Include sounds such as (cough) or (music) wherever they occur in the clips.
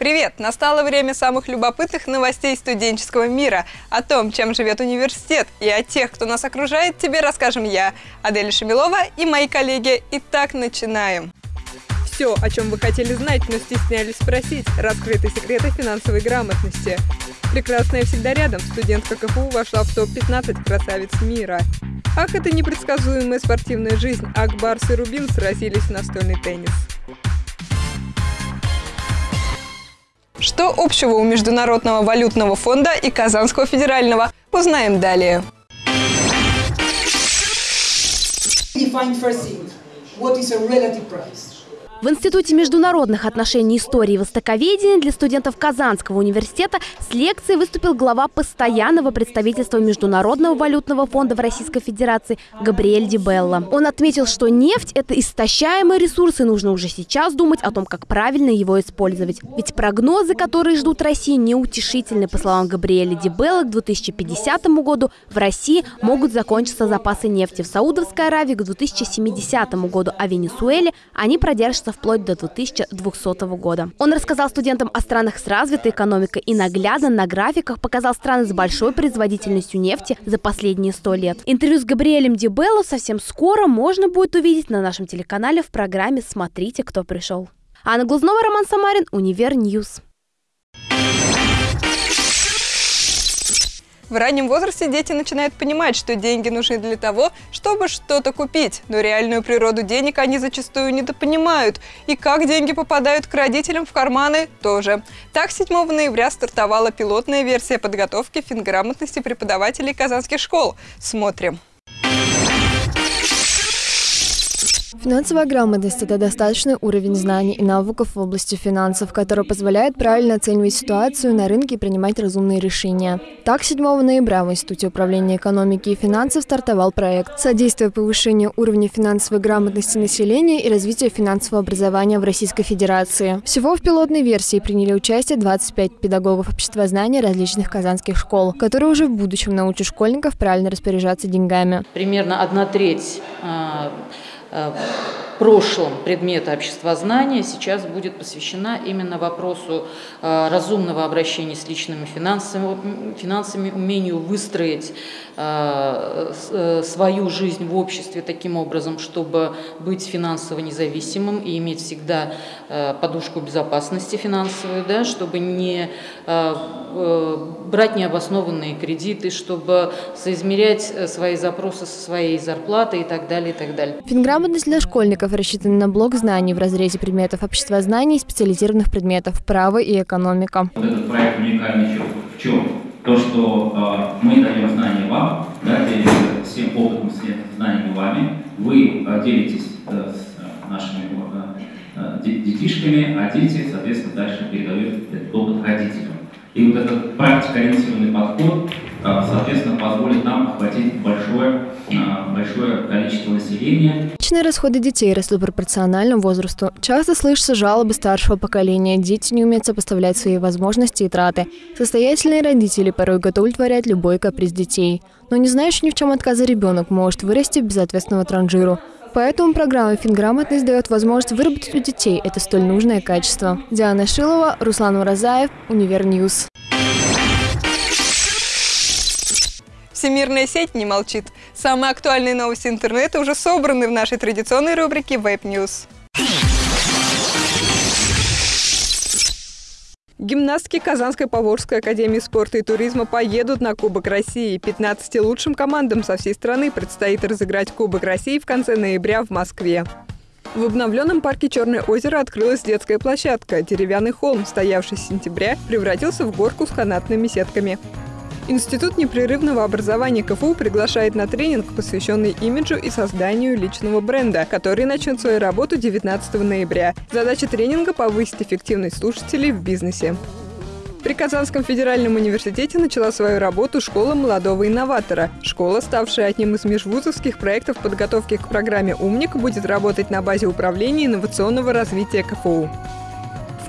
Привет! Настало время самых любопытных новостей студенческого мира. О том, чем живет университет и о тех, кто нас окружает, тебе расскажем я, Аделя Шамилова и мои коллеги. Итак, начинаем. Все, о чем вы хотели знать, но стеснялись спросить. Раскрыты секреты финансовой грамотности. Прекрасная всегда рядом. Студентка КФУ вошла в топ-15 красавиц мира. Ах, это непредсказуемая спортивная жизнь. Акбарс и Рубин сразились в настольный теннис. Что общего у Международного валютного фонда и Казанского федерального? Узнаем далее. What is a relative price? В Институте международных отношений истории и востоковедения для студентов Казанского университета с лекцией выступил глава постоянного представительства Международного валютного фонда в Российской Федерации Габриэль Дибелла. Он отметил, что нефть – это истощаемый ресурс, и нужно уже сейчас думать о том, как правильно его использовать. Ведь прогнозы, которые ждут России, неутешительны. По словам Габриэля Дибелла, к 2050 году в России могут закончиться запасы нефти. В Саудовской Аравии к 2070 году, а в Венесуэле они продержатся продолжаться вплоть до 2200 года. Он рассказал студентам о странах с развитой экономикой и наглядно на графиках показал страны с большой производительностью нефти за последние 100 лет. Интервью с Габриэлем Ди Белла совсем скоро можно будет увидеть на нашем телеканале в программе «Смотрите, кто пришел». Анна Глазнова, Роман Самарин, Univer News. В раннем возрасте дети начинают понимать, что деньги нужны для того, чтобы что-то купить. Но реальную природу денег они зачастую недопонимают. И как деньги попадают к родителям в карманы тоже. Так, 7 ноября стартовала пилотная версия подготовки финграмотности преподавателей казанских школ. Смотрим. Финансовая грамотность – это достаточный уровень знаний и навыков в области финансов, который позволяет правильно оценивать ситуацию на рынке и принимать разумные решения. Так, 7 ноября в Институте управления экономики и финансов стартовал проект «Содействие повышению уровня финансовой грамотности населения и развития финансового образования в Российской Федерации». Всего в пилотной версии приняли участие 25 педагогов обществознания различных казанских школ, которые уже в будущем научат школьников правильно распоряжаться деньгами. Примерно одна треть а, Э, прошлом предмета обществознания сейчас будет посвящена именно вопросу э, разумного обращения с личными финансами, финансами умению выстроить э, свою жизнь в обществе таким образом, чтобы быть финансово независимым и иметь всегда подушку безопасности финансовую, да, чтобы не брать необоснованные кредиты, чтобы соизмерять свои запросы со своей зарплатой и так далее, и так далее. Грамотность для школьников рассчитана на блок знаний в разрезе предметов обществознания и специализированных предметов право и экономика. Вот этот проект уникальный в чем? То, что э, мы даем знания вам, да, делимся всем опытом, знаниями вами, вы э, делитесь э, с э, нашими э, детишками, а дети, соответственно, дальше передают этот опыт родителям. И вот этот практикоориентированный подход, э, соответственно, позволит нам охватить большое, э, большое количество населения. Личные расходы детей росли пропорционально возрасту. Часто слышатся жалобы старшего поколения. Дети не умеют сопоставлять свои возможности и траты. Состоятельные родители порой готовы удовлетворять любой каприз детей. Но не знающий ни в чем отказа ребенок может вырасти безответственного транжиру. Поэтому программа «Финграмотность» дает возможность выработать у детей это столь нужное качество. Диана Шилова, Руслан Уразаев, Univer News. Всемирная сеть не молчит. Самые актуальные новости интернета уже собраны в нашей традиционной рубрике Web News. Гимнастки Казанской Поволжской академии спорта и туризма поедут на Кубок России. 15 лучшим командам со всей страны предстоит разыграть Кубок России в конце ноября в Москве. В обновленном парке Черное озеро открылась детская площадка. Деревянный холм, стоявший с сентября, превратился в горку с канатными сетками. Институт непрерывного образования КФУ приглашает на тренинг, посвященный имиджу и созданию личного бренда, который начнет свою работу 19 ноября. Задача тренинга – повысить эффективность слушателей в бизнесе. При Казанском федеральном университете начала свою работу школа молодого инноватора. Школа, ставшая одним из межвузовских проектов подготовки к программе «Умник», будет работать на базе управления инновационного развития КФУ.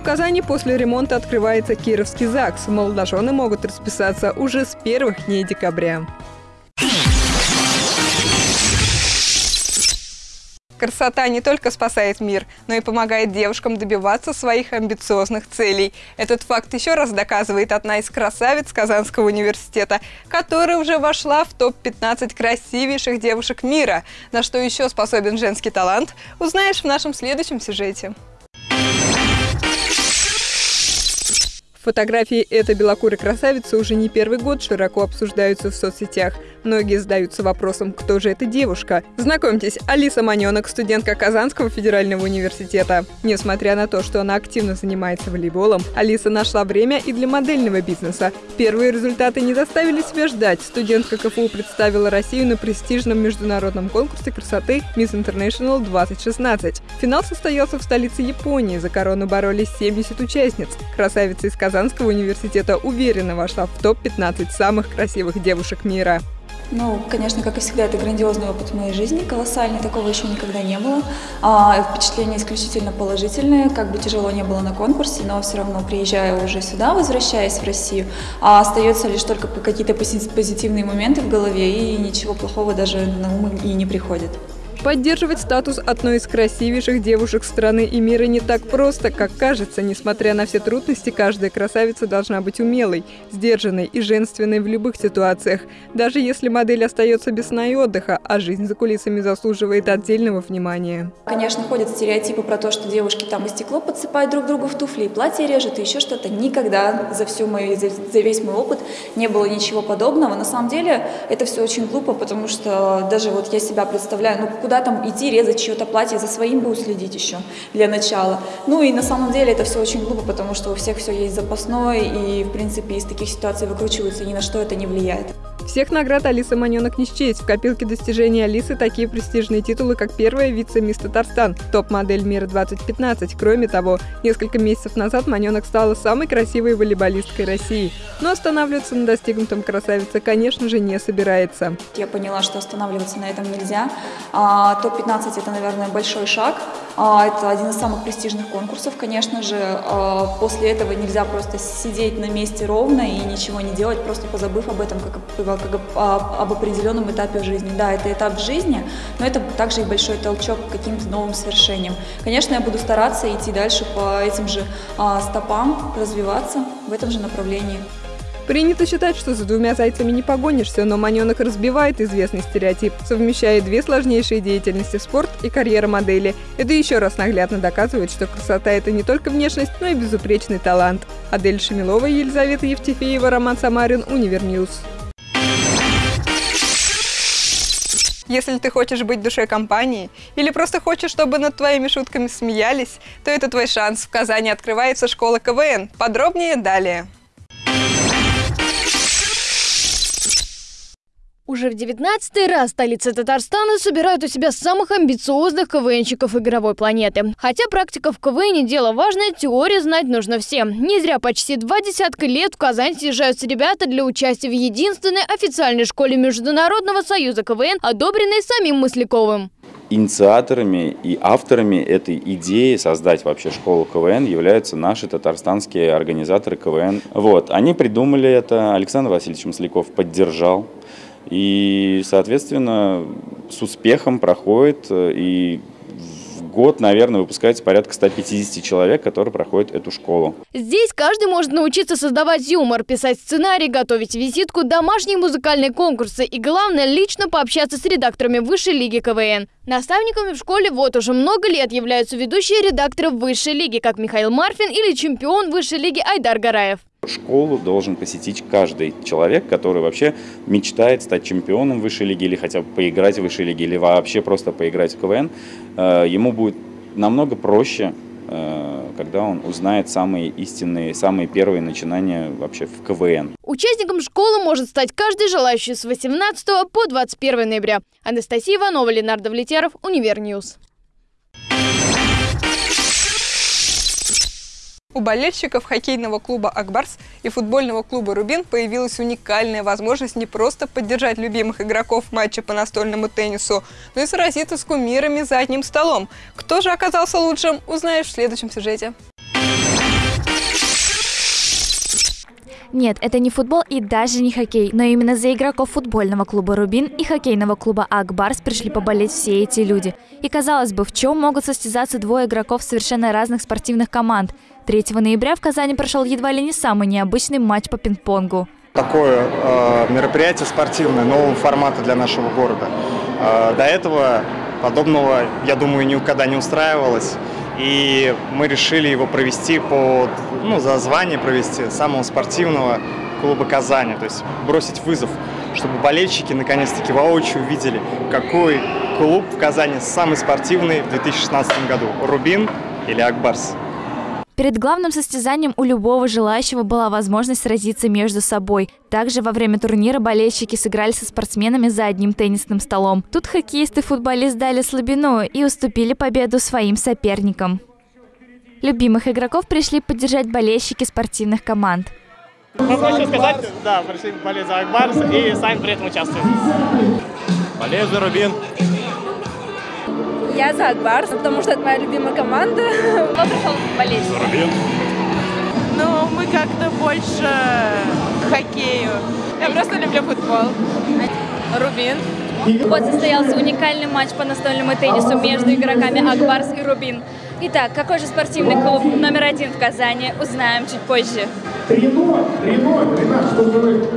В Казани после ремонта открывается Кировский ЗАГС. Молодожены могут расписаться уже с первых дней декабря. Красота не только спасает мир, но и помогает девушкам добиваться своих амбициозных целей. Этот факт еще раз доказывает одна из красавиц Казанского университета, которая уже вошла в топ-15 красивейших девушек мира. На что еще способен женский талант, узнаешь в нашем следующем сюжете. Фотографии этой белокурой красавицы уже не первый год широко обсуждаются в соцсетях. Многие задаются вопросом, кто же эта девушка. Знакомьтесь, Алиса Маненок, студентка Казанского федерального университета. Несмотря на то, что она активно занимается волейболом, Алиса нашла время и для модельного бизнеса. Первые результаты не заставили себя ждать. Студентка КФУ представила Россию на престижном международном конкурсе красоты Miss International 2016. Финал состоялся в столице Японии. За корону боролись 70 участниц. Красавица из Казани Казанского университета уверенно вошла в топ-15 самых красивых девушек мира. Ну, конечно, как и всегда, это грандиозный опыт в моей жизни, колоссальный, такого еще никогда не было. А, впечатления исключительно положительные, как бы тяжело не было на конкурсе, но все равно приезжаю уже сюда, возвращаясь в Россию, а остается лишь только какие-то позитивные моменты в голове, и ничего плохого даже на ум и не приходит. Поддерживать статус одной из красивейших девушек страны и мира не так просто, как кажется. Несмотря на все трудности, каждая красавица должна быть умелой, сдержанной и женственной в любых ситуациях. Даже если модель остается без сна и отдыха, а жизнь за кулисами заслуживает отдельного внимания. Конечно, ходят стереотипы про то, что девушки там и стекло подсыпают друг другу в туфли, и платье режут, и еще что-то. Никогда за, всю мою, за, за весь мой опыт не было ничего подобного. На самом деле это все очень глупо, потому что даже вот я себя представляю, ну куда там идти, резать чье-то платье, за своим бы уследить еще для начала. Ну и на самом деле это все очень глупо, потому что у всех все есть запасной, и в принципе из таких ситуаций выкручиваются, ни на что это не влияет. Всех наград Алиса Маненок не счесть. В копилке достижений Алисы такие престижные титулы, как первая вице-мисс Татарстан, топ-модель мира 2015. Кроме того, несколько месяцев назад Маненок стала самой красивой волейболисткой России. Но останавливаться на достигнутом красавица, конечно же, не собирается. Я поняла, что останавливаться на этом нельзя. А, топ-15 это, наверное, большой шаг. А, это один из самых престижных конкурсов, конечно же. А, после этого нельзя просто сидеть на месте ровно и ничего не делать, просто позабыв об этом, как, как об определенном этапе жизни. Да, это этап жизни, но это также и большой толчок к каким-то новым свершениям. Конечно, я буду стараться идти дальше по этим же а, стопам, развиваться в этом же направлении. Принято считать, что за двумя зайцами не погонишься, но Маненок разбивает известный стереотип, совмещая две сложнейшие деятельности – спорт и карьера модели. Это еще раз наглядно доказывает, что красота – это не только внешность, но и безупречный талант. Адель Шамилова, Елизавета Евтефеева, Роман Самарин, Univer News. Если ты хочешь быть душой компании или просто хочешь, чтобы над твоими шутками смеялись, то это твой шанс. В Казани открывается школа КВН. Подробнее далее. Уже в девятнадцатый раз столица Татарстана собирают у себя самых амбициозных КВНщиков игровой планеты. Хотя практика в КВН дело важное, теорию знать нужно всем. Не зря почти два десятка лет в Казань съезжаются ребята для участия в единственной официальной школе Международного союза КВН, одобренной самим Мысляковым. Инициаторами и авторами этой идеи создать вообще школу КВН являются наши татарстанские организаторы КВН. Вот, они придумали это, Александр Васильевич Масляков поддержал. И, соответственно, с успехом проходит э, и год, наверное, выпускается порядка 150 человек, которые проходят эту школу. Здесь каждый может научиться создавать юмор, писать сценарий, готовить визитку, домашние музыкальные конкурсы и, главное, лично пообщаться с редакторами высшей лиги КВН. Наставниками в школе вот уже много лет являются ведущие редакторы высшей лиги, как Михаил Марфин или чемпион высшей лиги Айдар Гараев. Школу должен посетить каждый человек, который вообще мечтает стать чемпионом высшей лиги или хотя бы поиграть в высшей лиге или вообще просто поиграть в КВН. Э, ему будет намного проще, э, когда он узнает самые истинные, самые первые начинания вообще в КВН. Участником школы может стать каждый желающий с 18 по 21 ноября. Анастасия Иванова, Ленар Довлетьяров, Univer News. У болельщиков хоккейного клуба «Акбарс» и футбольного клуба «Рубин» появилась уникальная возможность не просто поддержать любимых игроков матча по настольному теннису, но и сразиться с кумирами за одним столом. Кто же оказался лучшим, узнаешь в следующем сюжете. Нет, это не футбол и даже не хоккей, но именно за игроков футбольного клуба «Рубин» и хоккейного клуба «Акбарс» пришли поболеть все эти люди. И казалось бы, в чем могут состязаться двое игроков совершенно разных спортивных команд? 3 ноября в Казани прошел едва ли не самый необычный матч по пинг-понгу. Такое э, мероприятие спортивное нового формата для нашего города. Э, до этого подобного, я думаю, никогда не устраивалось. И мы решили его провести по, ну, за звание провести самого спортивного клуба Казани. То есть бросить вызов, чтобы болельщики наконец-таки воочию увидели, какой клуб в Казани самый спортивный в 2016 году. Рубин или Акбарс. Перед главным состязанием у любого желающего была возможность сразиться между собой. Также во время турнира болельщики сыграли со спортсменами за одним теннисным столом. Тут хоккеист и футболист дали слабину и уступили победу своим соперникам. Любимых игроков пришли поддержать болельщики спортивных команд. Ну, хочу сказать, да, пришли болеть за Акбарс и сами при этом участвуем. Болею за Рубин. Я за Акбарс, потому что это моя любимая команда. (laughs) Кто пришел болеть? Рубин. Ну, мы как-то больше к хоккею. Я просто люблю футбол. Рубин. Вот состоялся уникальный матч по настольному теннису между игроками Акбарс и Рубин. Итак, какой же спортивный клуб номер один в Казани, узнаем чуть позже. 3-0, 3-0, Ренат, что вы?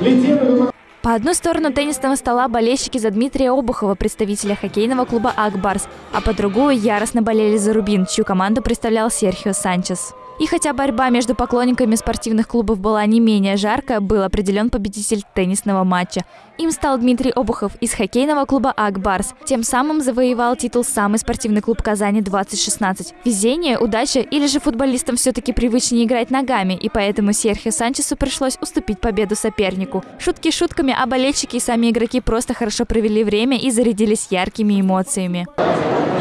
Летели по одну сторону теннисного стола болельщики за Дмитрия Обухова, представителя хоккейного клуба «Акбарс», а по другую яростно болели за «Рубин», чью команду представлял Серхио Санчес. И хотя борьба между поклонниками спортивных клубов была не менее жаркая, был определен победитель теннисного матча. Им стал Дмитрий Обухов из хоккейного клуба «Акбарс». Тем самым завоевал титул «Самый спортивный клуб Казани 2016». Везение, удача или же футболистам все-таки привычнее играть ногами, и поэтому Серхио Санчесу пришлось уступить победу сопернику. Шутки шутками, а болельщики и сами игроки просто хорошо провели время и зарядились яркими эмоциями.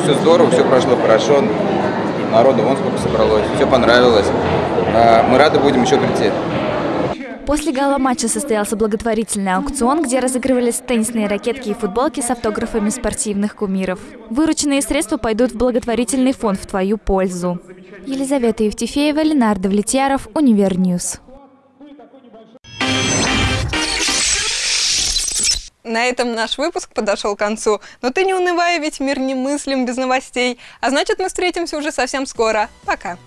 Все здорово, все прошло хорошо народу вон сколько собралось, все понравилось. А, мы рады будем еще прийти. После гала-матча состоялся благотворительный аукцион, где разыгрывались теннисные ракетки и футболки с автографами спортивных кумиров. Вырученные средства пойдут в благотворительный фонд в твою пользу. Елизавета Евтефеева, Ленар Довлетьяров, Univer News. На этом наш выпуск подошел к концу. Но ты не унывай, ведь мир не мыслим без новостей. А значит, мы встретимся уже совсем скоро. Пока.